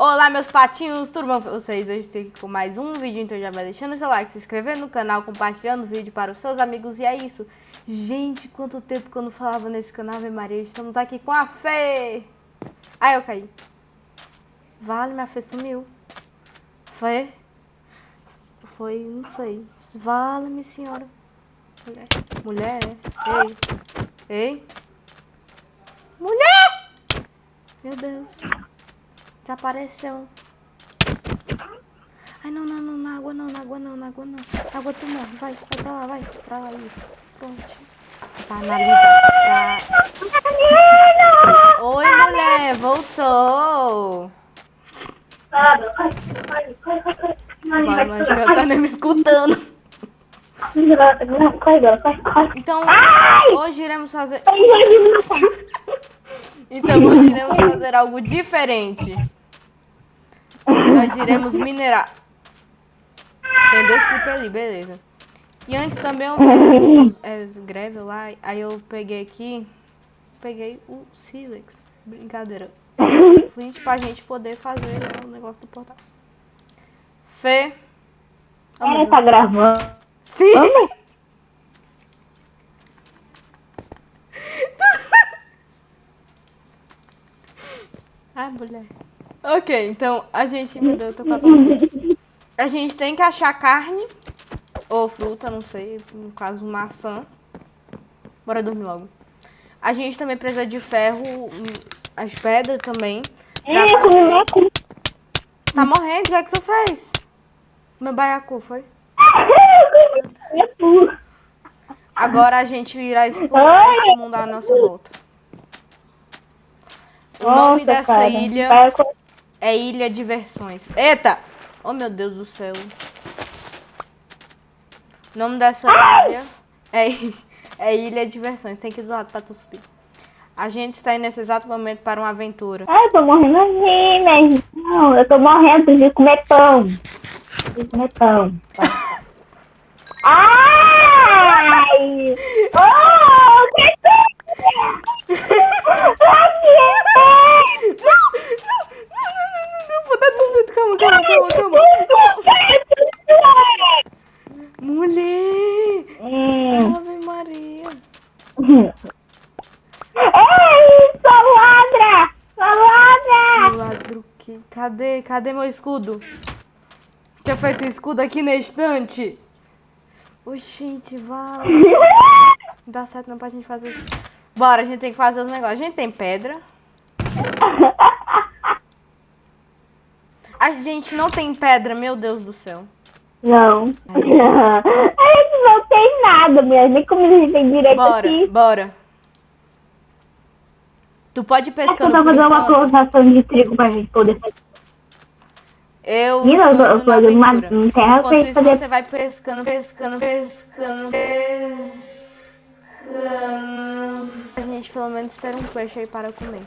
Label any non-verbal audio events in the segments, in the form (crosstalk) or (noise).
Olá, meus patinhos, tudo bom com vocês? Hoje estou aqui com mais um vídeo, então já vai deixando seu like, se inscrevendo no canal, compartilhando o vídeo para os seus amigos e é isso. Gente, quanto tempo que eu não falava nesse canal, Ave Maria, estamos aqui com a Fê. Ai, eu caí. Vale, minha Fê sumiu. Fê? Foi, não sei. Vale-me, senhora. Mulher. Mulher? Ei. Ei. Mulher! Meu Deus. Desapareceu. Ai, não, não, não, na água não, na água não, na água não. Na água tu morre, vai, vai pra lá, vai, pra lá, isso. Pronto. Pra analisar, pra... Oi, mulher, voltou. Vai, mas ela tá nem me escutando. Então, hoje iremos fazer... (laughs) Então, hoje iremos fazer algo diferente. Nós iremos minerar. Tem dois clipes ali, beleza. E antes também eu é, greve lá, aí eu peguei aqui, peguei o Silex. Brincadeira. Flint pra gente poder fazer né, o negócio do portal. Fê. Oh, é, tá gravando. Sim! (laughs) Ai, mulher. Ok, então a gente. Meu Deus, eu tô com a gente tem que achar carne ou fruta, não sei, no caso maçã. Bora dormir logo. A gente também precisa de ferro, as pedras também. Poder... Tá morrendo? O que é que tu fez? Meu baiacu, foi? Agora a gente irá explorar esse mundo à nossa volta. O nome dessa cara. ilha é Ilha Diversões. Eita! Oh, meu Deus do céu. O nome dessa ilha é, (laughs) é Ilha Diversões. Tem que ir do lado pra tu subir. A gente está indo nesse exato momento para uma aventura. Ai, eu tô morrendo assim, mas não, eu tô morrendo de comer pão. De comer pão. Ai! Oh, que calma, calma, calma, calma. Mulher! Hum. Ave Maria. Ei, sua ladra! Sua ladra! Ladro que... Cadê? Meu escudo? Tinha feito escudo aqui na estante. Oxente, vai. Não (laughs) dá certo não pra gente fazer isso. Bora, a gente tem que fazer os negócios. A gente tem pedra. A gente não tem pedra, meu Deus do céu. Não. (laughs) A gente não tem nada, mulher. Nem como a gente tem direito bora, aqui. Bora, Tu pode ir pescando Eu vou fazer uma plantação de trigo pra gente poder fazer. Eu Mira, eu, tô uma terra Enquanto isso, fazer... você vai pescando, pescando, pescando, pescando. A gente pelo menos ter um peixe aí para comer.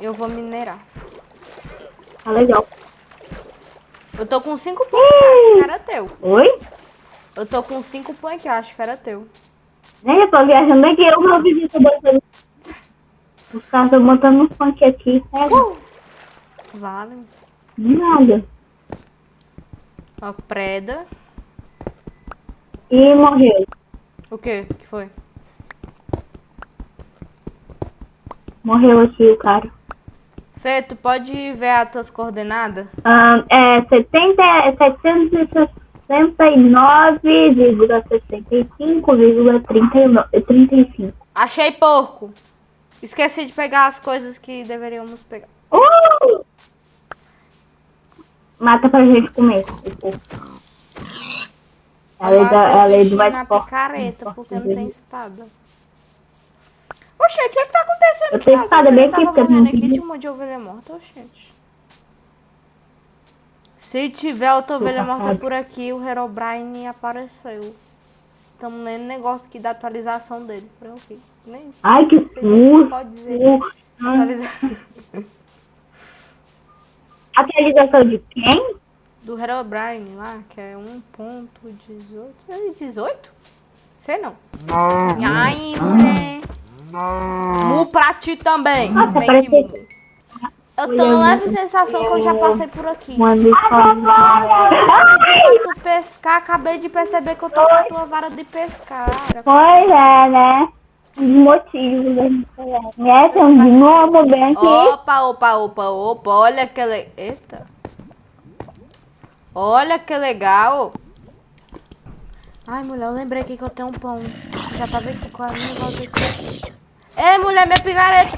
Eu vou minerar. Tá legal. Eu tô com cinco pães que acho que era teu. Oi? Eu tô com cinco pães que acho que era teu. Nem eu tô viajando aqui, eu vou visitar botando. Os caras estão botando um funk aqui, pega. Uh! Vale. Nada. Ó, preda. E morreu. O que? que foi? Morreu aqui o cara. Fê, tu pode ver as tuas coordenadas? Ah, é 70, 769,65,35. Achei porco. Esqueci de pegar as coisas que deveríamos pegar. Uh! Mata pra gente comer. A lei, da, a lei do mais forte. picareta, porque não tem espada. Oxente, o que, é que tá acontecendo eu aqui? Eu espada bem aqui, porque eu não aqui de um monte de ovelha morta, oxente. Se tiver outra ovelha morta por aqui, o Herobrine apareceu. Estamos lendo negócio aqui da atualização dele. Pronto. Nem Ai, que susto! Pode dizer. (laughs) atualização de quem? Do Herobrine lá, que é 1.18. É 18? Sei não. Aí, mulher? Mu pra ti também. Nossa, Bem que. Eu tô na leve sensação que eu já passei por aqui. Manda falar. Pra tu pescar, acabei de perceber que eu tô com a tua vara de pescar. Pois é, né? Os motivos né? Tem um de novo bem aqui. Opa, opa, opa, opa, olha que le... Eita. Olha que legal. Ai, mulher, eu lembrei aqui que eu tenho um pão. Já tava aqui com a minha voz aqui. Ei, mulher, minha picareta.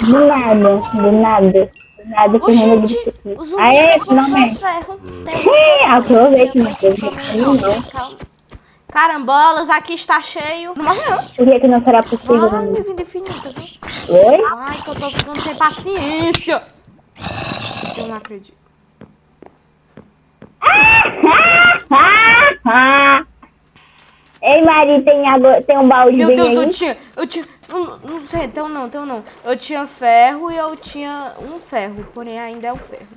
Do nada, do nada. Do nada, Ô, Fernanda gente, disse aqui. o zumbi Aê, finalmente. aproveite, meu Deus. calma, Não. Carambolas, aqui está cheio. Não morre não. Por que que não será possível, né? me vim infinita, viu? Oi? Ai, que eu tô ficando sem paciência. Eu não acredito. (laughs) Ei, Mari, tem, água, tem um balde Meu Deus, aí? eu tinha. Eu tinha. Não, não sei, então não, então não. Eu tinha ferro e eu tinha um ferro, porém ainda é o ferro.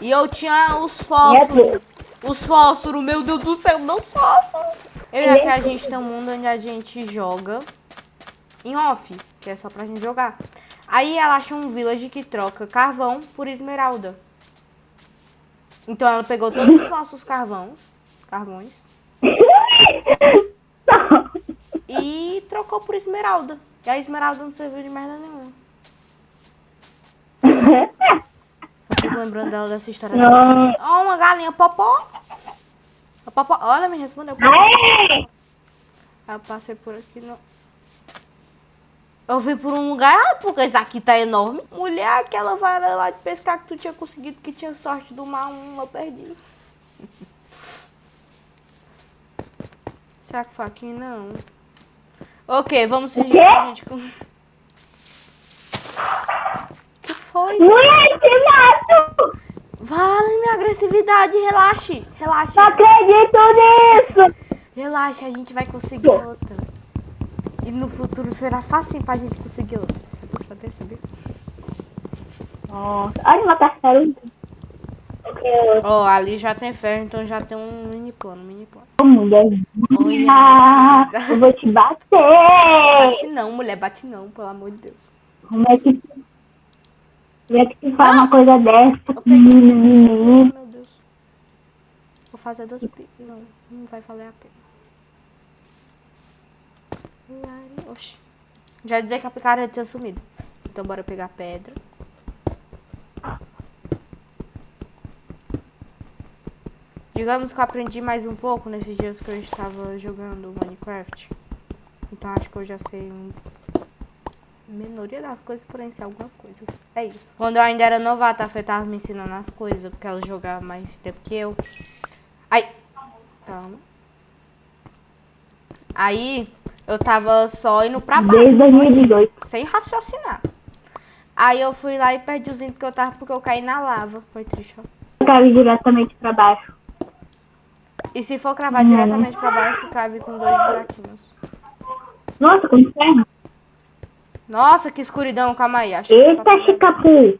E eu tinha os fósforos. Os fósforos, meu Deus do céu, meus fósforos. Eu e a Fê, a gente tem um mundo onde a gente joga em off, que é só pra gente jogar. Aí ela acha um village que troca carvão por esmeralda. Então ela pegou todos os nossos carvões, carvões, (laughs) e trocou por esmeralda. E a esmeralda não serviu de merda nenhuma. (laughs) Eu fico lembrando dela dessa história. Ó, uma galinha popó. A. Olha, me respondeu. Eu passei por aqui, não. Eu vim por um lugar, ah, porque isso aqui tá enorme. Mulher, aquela vara lá de pescar que tu tinha conseguido, que tinha sorte do mar um, eu perdi. Será que foi aqui? Não. Ok, vamos fingir que a gente... com- que foi? Mulher, te mato! Vale minha agressividade, relaxe, relaxe. Não acredito nisso! (laughs) Relaxa, a gente vai conseguir outra. E no futuro será fácil pra gente conseguir outra. Sabe, saber, saber. Nossa, olha uma tartaruga. Ó, ali já tem ferro, então já tem um mini plano, mini plano. Ô, mulher. Olha, Ah, eu vou te bater! Bate não, mulher, bate não, pelo amor de Deus. Como é que. Como é que tu faz uma coisa dessa? Eu peguei. Meu Deus. Vou fazer pi... Não, não vai valer a pena. Oxi. Já dizer que a picareta tinha sumido. Então bora pegar pedra. Digamos que eu aprendi mais um pouco nesses dias que eu estava jogando Minecraft. Então acho que eu já sei um minoria das coisas, porém sei algumas coisas. É isso. Quando eu ainda era novata, a Fê tava me ensinando as coisas, porque ela jogava mais tempo que eu. Ai! Calma. Aí eu tava só indo pra baixo. Desde só indo, 2018. sem raciocinar. Aí eu fui lá e perdi os índios que eu tava porque eu caí na lava. Foi triste, ó. Eu diretamente pra baixo. E se for cravar diretamente pra baixo, cave com dois buraquinhos. Nossa, com inferno. Nossa, que escuridão. Calma aí. Acho Eita. Chicapu.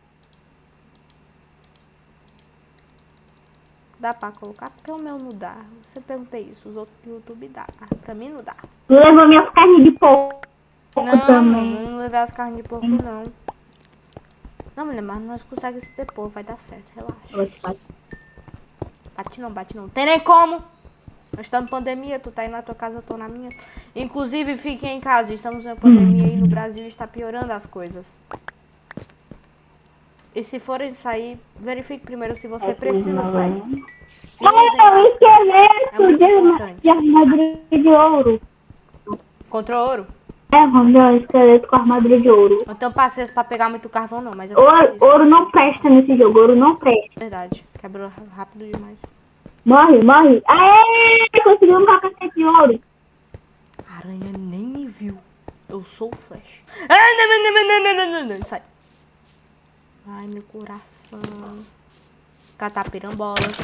Dá pra colocar? Porque o meu não dá. Você perguntei isso. Os outros do YouTube dá. Pra mim não dá. Levou minhas carnes de porco Não, também. não levei as carnes de porco, não. Não, mulher, mas nós conseguimos se depois. Vai dar certo. Relaxa. Eu vou te bater. Bate não, bate não. Tem nem como. Estamos em pandemia, tu tá aí na tua casa, eu tô na minha. Inclusive, fiquem em casa, estamos em pandemia e no Brasil está piorando as coisas. E se forem sair, verifique primeiro se você precisa sair. E usem Olha, o esqueleto É importante. de armadura de ouro. Contra ouro? É, vamos ver o esqueleto com armadura de ouro. Então passei pra pegar muito carvão não, mas eu Ouro, ouro não presta nesse jogo, ouro não presta. Verdade, quebrou rápido demais. Morre, morre. Aê! Conseguimos um capacete de ouro. A aranha nem me viu. Eu sou o Flash. Ah, não, não, não, não, não, não, não. Sai. Ai, meu coração. Catapirambolas.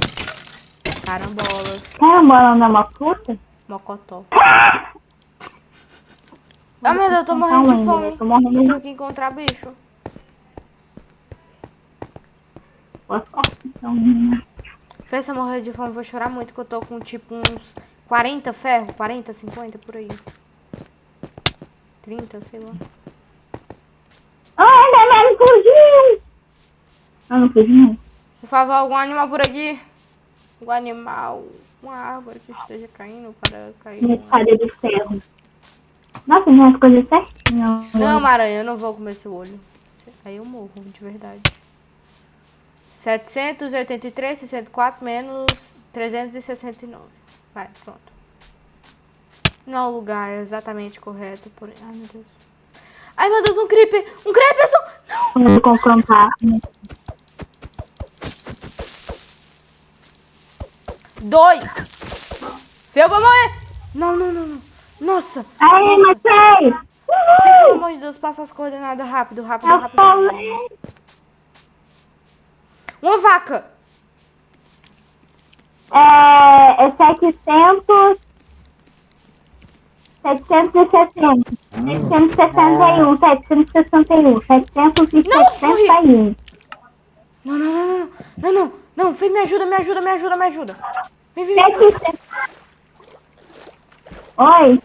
Carambolas. Carambola é na mocota? Mocotó. Ah, meu Deus, eu tô morrendo de tá fome. Eu tô morrendo. Eu tenho que encontrar bicho. Então, menina? Se eu morrer de fome, eu vou chorar muito, que eu tô com, tipo, uns 40 ferro, 40, 50, por aí. 30, sei lá. Ah, não, não, não fugiu! Ah, não fugiu? Por favor, algum animal por aqui. Um animal, uma árvore que esteja caindo para cair. Uma espada é de ferro. Nossa, não é coisa certinha. Não, Maranhão, eu não vou comer seu olho. Aí eu morro, de verdade. 783, 64 menos 369. Vai, pronto. Não é o lugar exatamente correto, porém... Ai, meu Deus. Ai, meu Deus, um creeper! Um creeper! Não! Vou confrontar. Dois! Feu pra morrer! Não, não, não, não. Nossa! Aí, matei! Pelo amor de Deus, passa as coordenadas rápido, rápido, Eu rápido. falei! Uma vaca! É, é 700... 760. 761, 761, 761. Não, não, não, não, não, não, não, não, vem, me ajuda, me ajuda, me ajuda, me ajuda. Vem, vem, vem, 700. Oi?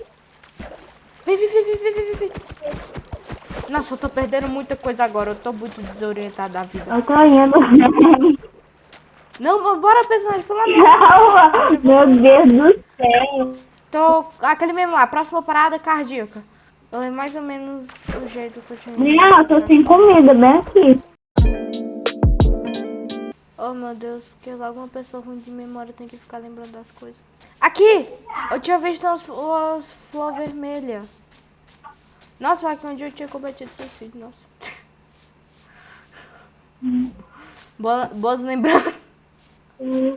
vem, vem, vem, vem, vem, vem, vem. Nossa, eu tô perdendo muita coisa agora, eu tô muito desorientada da vida. Eu tô indo. Não, bora, personagem, pelo amor. Não, meu Deus do céu. Tô, aquele mesmo lá, próxima parada cardíaca. Eu lembro mais ou menos o jeito que eu tinha. Não, eu tô sem comida, bem aqui. Oh, meu Deus, porque logo uma pessoa ruim de memória tem que ficar lembrando das coisas. Aqui! Eu tinha visto as, as flores vermelhas. Nossa, foi aqui onde eu tinha cometido suicídio, nossa. Boa- boas lembranças.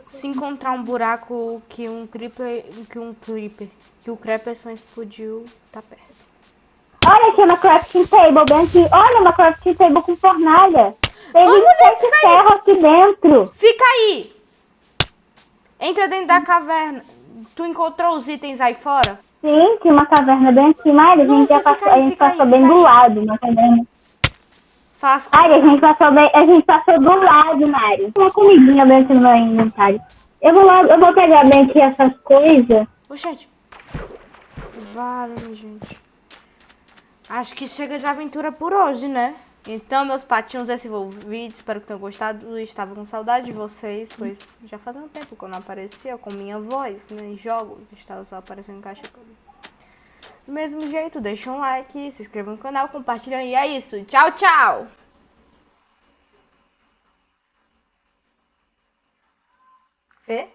Se encontrar um buraco que um creeper, que um creeper, que o creeper explodiu, tá perto. Olha aqui uma crafting table bem aqui. Olha uma crafting table com fornalha. Tem Ô, mulher, 27 fica aí. ferro aqui dentro. Fica aí! Entra dentro da caverna. Tu encontrou os itens aí fora? Sim, tinha uma caverna bem aqui, Mari. A gente, Nossa, passou, aí, a gente aí, passou fica bem aí. do lado na caverna. Faz Ai, a gente passou bem, a gente passou do lado, Mari. Uma comidinha bem aqui no meu inventário. Eu vou lá, eu vou pegar bem aqui essas coisas. Oxente. Vale, gente. Acho que chega de aventura por hoje, né? Então, meus patinhos, esse foi o vídeo. Espero que tenham gostado. Eu estava com saudade de vocês, pois já fazia um tempo que eu não aparecia com minha voz né, em jogos. Estava só aparecendo em caixa. Do mesmo jeito, deixa um like, se inscreva no canal, compartilha e é isso. Tchau, tchau! Fê?